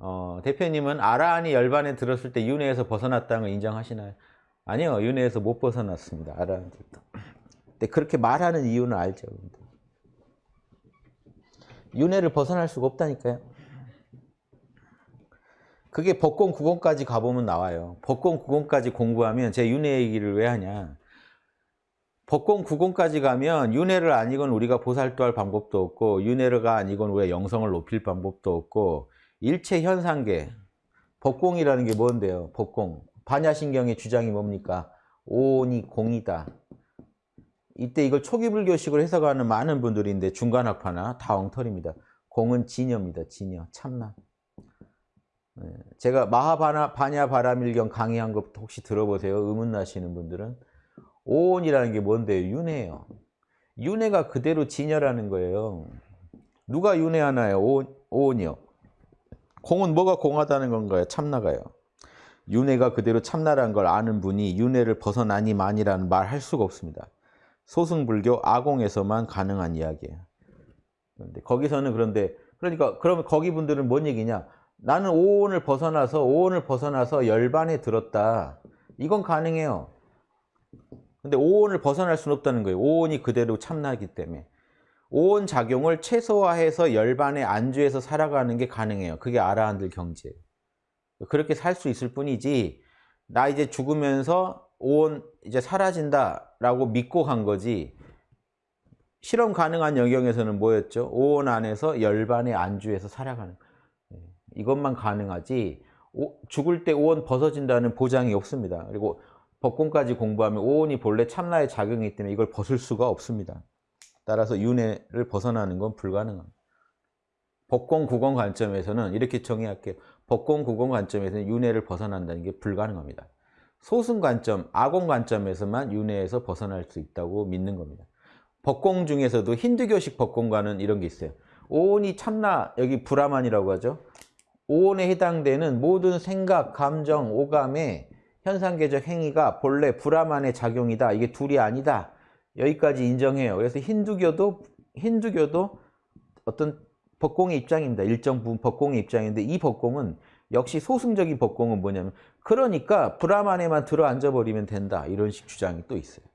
어, 대표님은 아라한이 열반에 들었을 때 윤회에서 벗어났다는 걸 인정하시나요? 아니요. 윤회에서 못 벗어났습니다. 아라한들도. 근데 그렇게 말하는 이유는 알죠. 윤회를 벗어날 수가 없다니까요. 그게 법권 9권까지 가보면 나와요. 법권 9권까지 공부하면 제 윤회 얘기를 왜 하냐. 법권 9권까지 가면 윤회를 아니건 우리가 보살도 할 방법도 없고 윤회가 아니건 우리가 영성을 높일 방법도 없고 일체 현상계 법공이라는 게 뭔데요? 법공. 반야신경의 주장이 뭡니까? 오온이 공이다. 이때 이걸 초기불교식으로 해석하는 많은 분들인데 중간학파나 다 엉터리입니다. 공은 진여입니다. 진여. 참나. 네. 제가 마하바냐 바라밀경 강의한 것 혹시 들어보세요? 의문나시는 분들은. 오온이라는 게 뭔데요? 윤회예요. 윤회가 그대로 진여라는 거예요. 누가 윤회하나요? 오온, 오온이요. 공은 뭐가 공하다는 건가요? 참나가요. 윤회가 그대로 참나라는 걸 아는 분이 윤회를 벗어나니만이라는 말 할 수가 없습니다. 소승불교 아공에서만 가능한 이야기예요. 그런데 거기서는 그런데 그러니까 그러면 거기 분들은 뭔 얘기냐? 나는 오온을 벗어나서 오온을 벗어나서 열반에 들었다. 이건 가능해요. 근데 오온을 벗어날 수는 없다는 거예요. 오온이 그대로 참나기 때문에. 오온 작용을 최소화해서 열반에 안주해서 살아가는 게 가능해요. 그게 아라한들 경지예요. 그렇게 살 수 있을 뿐이지 나 이제 죽으면서 오온 이제 사라진다라고 믿고 간 거지 실험 가능한 영역에서는 뭐였죠? 오온 안에서 열반에 안주해서 살아가는 네, 이것만 가능하지 죽을 때 오온 벗어진다는 보장이 없습니다. 그리고 법권까지 공부하면 오온이 본래 참나의 작용이기 때문에 이걸 벗을 수가 없습니다. 따라서 윤회를 벗어나는 건 불가능합니다. 법권 구권 관점에서는 이렇게 정의할게요. 법권 구권 관점에서는 윤회를 벗어난다는 게 불가능합니다. 소승 관점, 아공 관점에서만 윤회에서 벗어날 수 있다고 믿는 겁니다. 법공 중에서도 힌두교식 법공과는 이런 게 있어요. 오온이 참나, 여기 브라만이라고 하죠. 오온에 해당되는 모든 생각, 감정, 오감의 현상계적 행위가 본래 브라만의 작용이다. 이게 둘이 아니다. 여기까지 인정해요. 그래서 힌두교도 힌두교도 어떤 법공의 입장입니다. 일정 부분 법공의 입장인데 이 법공은 역시 소승적인 법공은 뭐냐면 그러니까 브라만에만 들어앉아 버리면 된다. 이런 식 주장이 또 있어요.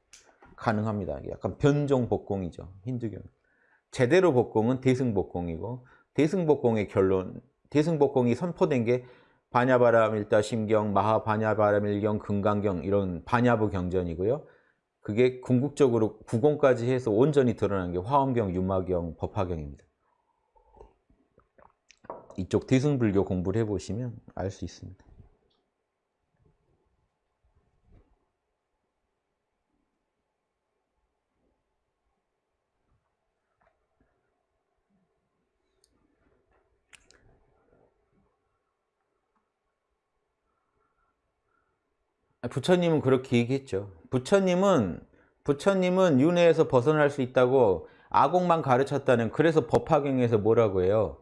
가능합니다. 약간 변종 법공이죠. 힌두교는. 제대로 법공은 대승법공이고 대승법공의 결론 대승법공이 선포된 게 반야바라밀다 심경, 마하반야바라밀경, 금강경 이런 반야부 경전이고요. 그게 궁극적으로 구공까지 해서 온전히 드러난 게 화엄경, 유마경, 법화경입니다. 이쪽 대승불교 공부를 해보시면 알 수 있습니다. 부처님은 그렇게 얘기했죠. 부처님은 부처님은 윤회에서 벗어날 수 있다고 아공만 가르쳤다는 그래서 법화경에서 뭐라고 해요.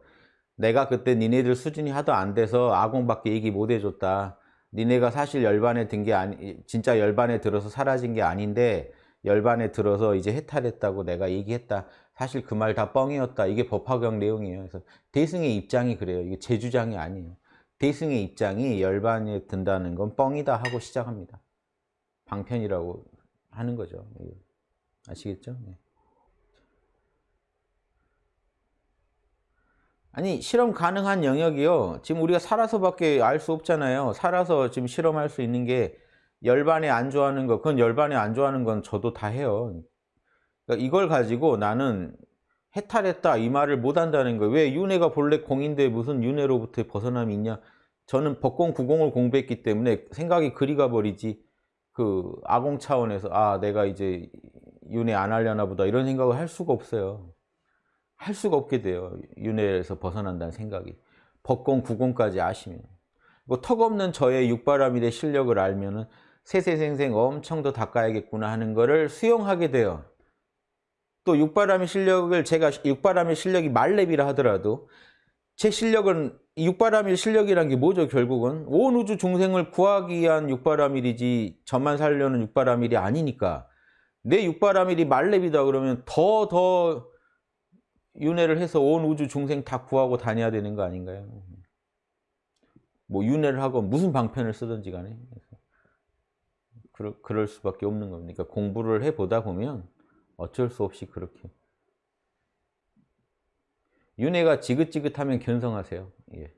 내가 그때 니네들 수준이 하도 안 돼서 아공밖에 얘기 못 해줬다. 니네가 사실 열반에 든 게 아니 진짜 열반에 들어서 사라진 게 아닌데 열반에 들어서 이제 해탈했다고 내가 얘기했다. 사실 그 말 다 뻥이었다. 이게 법화경 내용이에요. 그래서 대승의 입장이 그래요. 이게 제 주장이 아니에요. 대승의 입장이 열반에 든다는 건 뻥이다 하고 시작합니다. 방편이라고 하는 거죠. 아시겠죠? 네. 아니 실험 가능한 영역이요. 지금 우리가 살아서밖에 알 수 없잖아요. 살아서 지금 실험할 수 있는 게 열반에 안 좋아하는 거, 그건 열반에 안 좋아하는 건 저도 다 해요. 그러니까 이걸 가지고 나는 해탈했다 이 말을 못 한다는 거예요. 왜 윤회가 본래 공인데 무슨 윤회로부터 벗어남이 있냐? 저는 법공 구공을 공부했기 때문에 생각이 그리 가버리지 그 아공 차원에서 아 내가 이제 윤회 안 하려나 보다 이런 생각을 할 수가 없어요. 할 수가 없게 돼요. 윤회에서 벗어난다는 생각이. 법공 구공까지 아시면. 뭐 턱없는 저의 육바라밀의 실력을 알면 은 세세생생 엄청 더 닦아야겠구나 하는 거를 수용하게 돼요. 또 육바람의 실력을 제가 육바람의 실력이 말렙이라 하더라도 제 실력은 육바라밀 실력이란 게 뭐죠 결국은 온 우주 중생을 구하기 위한 육바라밀이지 저만 살려는 육바라밀이 아니니까 내 육바라밀이 말렙이다 그러면 더더 윤회를 해서 온 우주 중생 다 구하고 다녀야 되는 거 아닌가요? 뭐 윤회를 하고 무슨 방편을 쓰든지 간에 그럴, 그럴 수밖에 없는 겁니다. 그러니까 공부를 해보다 보면 어쩔 수 없이 그렇게 윤회가 지긋지긋하면 견성하세요. 예.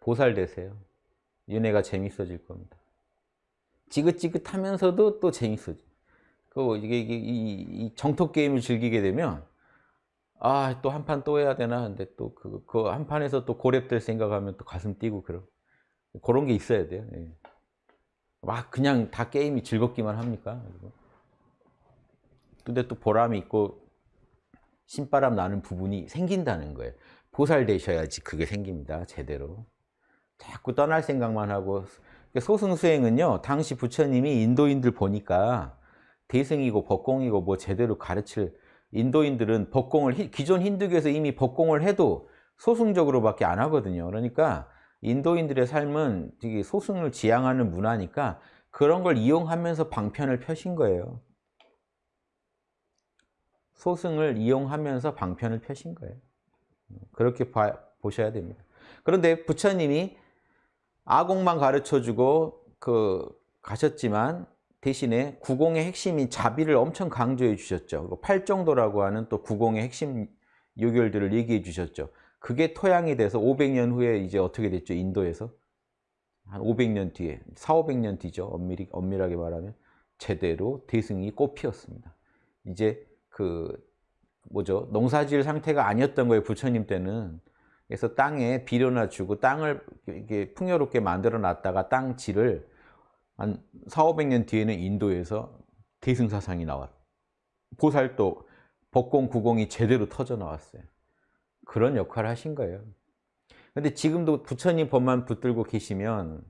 보살되세요. 윤회가 재밌어질 겁니다. 지긋지긋하면서도 또 재밌어져. 그 이게, 이게 이, 이 정토 게임을 즐기게 되면 아 또 한 판 또 해야 되나 근데 또 그 그 한 판에서 또 고렙될 생각하면 또 가슴 뛰고 그런 그런 게 있어야 돼요. 예. 막 그냥 다 게임이 즐겁기만 합니까? 근데 또 보람이 있고 신바람 나는 부분이 생긴다는 거예요. 보살되셔야지 그게 생깁니다. 제대로. 자꾸 떠날 생각만 하고 소승수행은요. 당시 부처님이 인도인들 보니까 대승이고 법공이고 뭐 제대로 가르칠 인도인들은 법공을 기존 힌두교에서 이미 법공을 해도 소승적으로 밖에 안 하거든요. 그러니까 인도인들의 삶은 소승을 지향하는 문화니까 그런 걸 이용하면서 방편을 펴신 거예요. 소승을 이용하면서 방편을 펴신 거예요. 그렇게 봐, 보셔야 됩니다. 그런데 부처님이 아공만 가르쳐주고 그 가셨지만 대신에 구공의 핵심인 자비를 엄청 강조해 주셨죠. 팔정도라고 하는 또 구공의 핵심 요결들을 얘기해 주셨죠. 그게 토양이 돼서 500년 후에 이제 어떻게 됐죠? 인도에서 한 500년 뒤에 4, 500년 뒤죠. 엄밀히, 엄밀하게 말하면 제대로 대승이 꽃피었습니다. 이제 그 뭐죠? 농사지을 상태가 아니었던 거예요. 부처님 때는. 그래서 땅에 비료나 주고 땅을 이게 풍요롭게 만들어 놨다가 땅 질을 한 4, 500년 뒤에는 인도에서 대승사상이 나왔. 보살도 법공, 구공이 제대로 터져 나왔어요. 그런 역할을 하신 거예요. 근데 지금도 부처님 법만 붙들고 계시면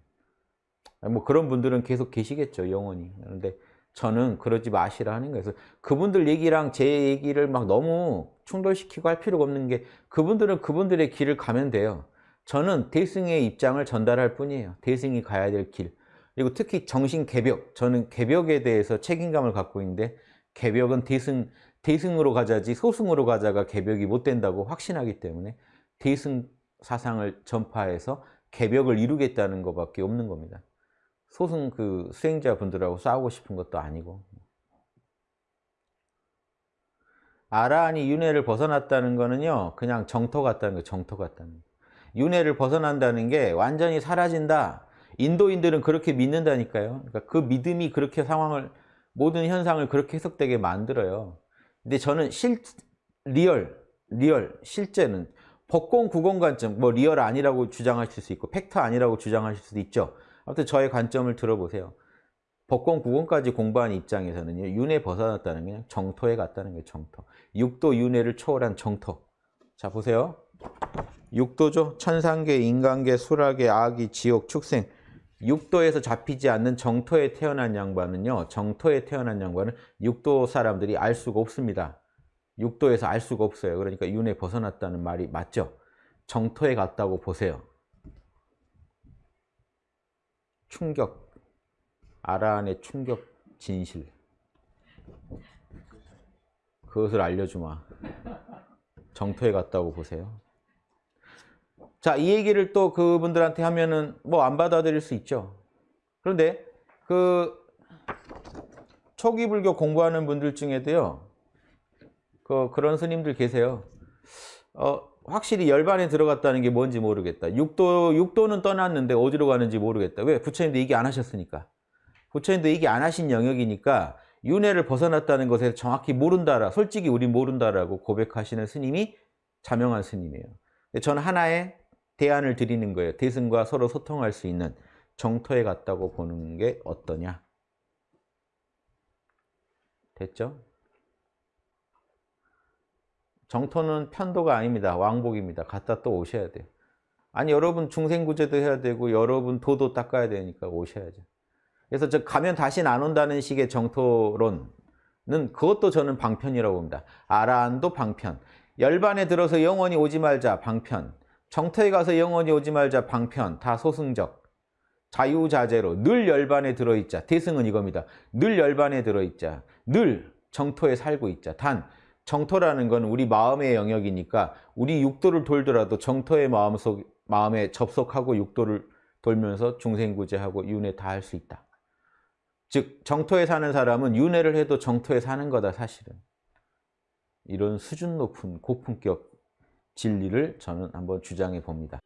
뭐 그런 분들은 계속 계시겠죠, 영원히. 그런데 저는 그러지 마시라 하는 거예요. 그래서 그분들 얘기랑 제 얘기를 막 너무 충돌시키고 할 필요가 없는 게 그분들은 그분들의 길을 가면 돼요. 저는 대승의 입장을 전달할 뿐이에요. 대승이 가야 될 길. 그리고 특히 정신 개벽. 저는 개벽에 대해서 책임감을 갖고 있는데 개벽은 대승, 대승으로 가자지 소승으로 가자가 개벽이 못 된다고 확신하기 때문에 대승 사상을 전파해서 개벽을 이루겠다는 것밖에 없는 겁니다. 소승 그 수행자분들하고 싸우고 싶은 것도 아니고. 아라한이 윤회를 벗어났다는 거는요 그냥 정토 같다는 거예요 정토 같다는 거예요. 윤회를 벗어난다는 게 완전히 사라진다. 인도인들은 그렇게 믿는다니까요. 그러니까 그 믿음이 그렇게 상황을 모든 현상을 그렇게 해석되게 만들어요. 근데 저는 실 real real 실제는 법공 구공 관점 뭐 real 아니라고 주장하실 수 있고 팩트 아니라고 주장하실 수도 있죠 아무튼 저의 관점을 들어보세요. 법공 구공까지 공부한 입장에서는요. 윤회 벗어났다는 게 정토에 갔다는 거예요. 정토. 육도 윤회를 초월한 정토. 자 보세요. 육도죠. 천상계, 인간계, 수라계, 아귀, 지옥, 축생. 육도에서 잡히지 않는 정토에 태어난 양반은요. 정토에 태어난 양반은 육도 사람들이 알 수가 없습니다. 육도에서 알 수가 없어요. 그러니까 윤회 벗어났다는 말이 맞죠. 정토에 갔다고 보세요. 충격, 아라한의 충격 진실. 그것을 알려주마. 정토에 갔다고 보세요. 자, 이 얘기를 또 그분들한테 하면은 뭐 안 받아들일 수 있죠. 그런데 그 초기 불교 공부하는 분들 중에도요. 그 그런 스님들 계세요. 어, 확실히 열반에 들어갔다는 게 뭔지 모르겠다. 육도, 육도는 떠났는데 어디로 가는지 모르겠다. 왜? 부처님도 얘기 안 하셨으니까. 부처님도 얘기 안 하신 영역이니까 윤회를 벗어났다는 것에 정확히 모른다라, 솔직히 우리 모른다라고 고백하시는 스님이 자명한 스님이에요. 저는 하나의 대안을 드리는 거예요. 대승과 서로 소통할 수 있는 정토에 갔다고 보는 게 어떠냐. 됐죠? 정토는 편도가 아닙니다. 왕복입니다. 갔다 또 오셔야 돼요. 아니 여러분 중생구제도 해야 되고 여러분 도도 닦아야 되니까 오셔야죠. 그래서 저 가면 다시는 안 온다는 식의 정토론은 그것도 저는 방편이라고 봅니다. 아라한도 방편. 열반에 들어서 영원히 오지 말자 방편. 정토에 가서 영원히 오지 말자 방편. 다 소승적. 자유자재로 늘 열반에 들어있자. 대승은 이겁니다. 늘 열반에 들어있자. 늘 정토에 살고 있자. 단 정토라는 건 우리 마음의 영역이니까 우리 육도를 돌더라도 정토의 마음속 마음에 접속하고 육도를 돌면서 중생구제하고 윤회 다 할 수 있다. 즉 정토에 사는 사람은 윤회를 해도 정토에 사는 거다 사실은. 이런 수준 높은 고품격 진리를 저는 한번 주장해 봅니다.